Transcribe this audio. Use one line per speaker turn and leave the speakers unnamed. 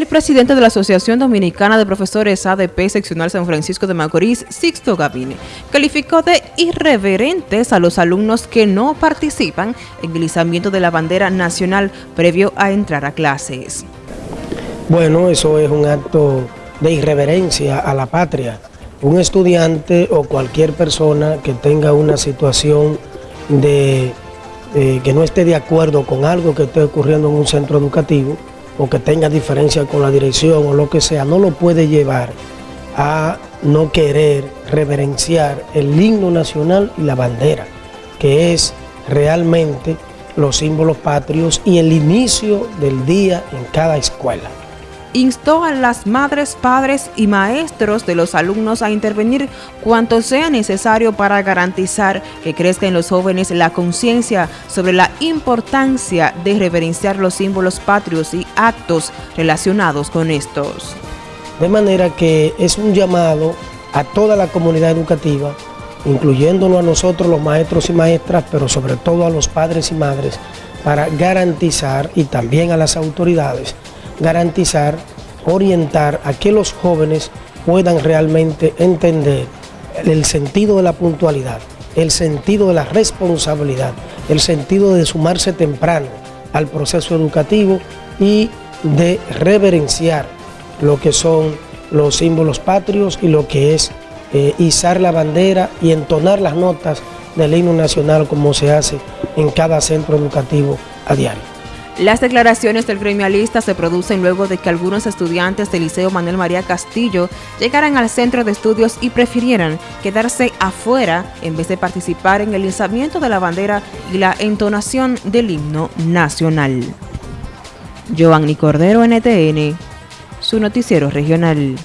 El presidente de la Asociación Dominicana de Profesores ADP Seccional San Francisco de Macorís, Sixto Gavine, calificó de irreverentes a los alumnos que no participan en el izamiento de la bandera nacional previo a entrar a clases.
Bueno, eso es un acto de irreverencia a la patria. Un estudiante o cualquier persona que tenga una situación de eh, que no esté de acuerdo con algo que esté ocurriendo en un centro educativo, o que tenga diferencia con la dirección o lo que sea, no lo puede llevar a no querer reverenciar el himno nacional y la bandera, que es realmente los símbolos patrios y el inicio del día en cada escuela
instó a las madres, padres y maestros de los alumnos a intervenir cuanto sea necesario para garantizar que crezca en los jóvenes la conciencia sobre la importancia de reverenciar los símbolos patrios y actos relacionados con estos.
De manera que es un llamado a toda la comunidad educativa, incluyéndonos a nosotros los maestros y maestras, pero sobre todo a los padres y madres, para garantizar y también a las autoridades garantizar, orientar a que los jóvenes puedan realmente entender el sentido de la puntualidad, el sentido de la responsabilidad, el sentido de sumarse temprano al proceso educativo y de reverenciar lo que son los símbolos patrios y lo que es eh, izar la bandera y entonar las notas del himno nacional como se hace en cada centro educativo a diario.
Las declaraciones del gremialista se producen luego de que algunos estudiantes del Liceo Manuel María Castillo llegaran al centro de estudios y prefirieran quedarse afuera en vez de participar en el izamiento de la bandera y la entonación del himno nacional. Giovanni Cordero, NTN, su noticiero regional.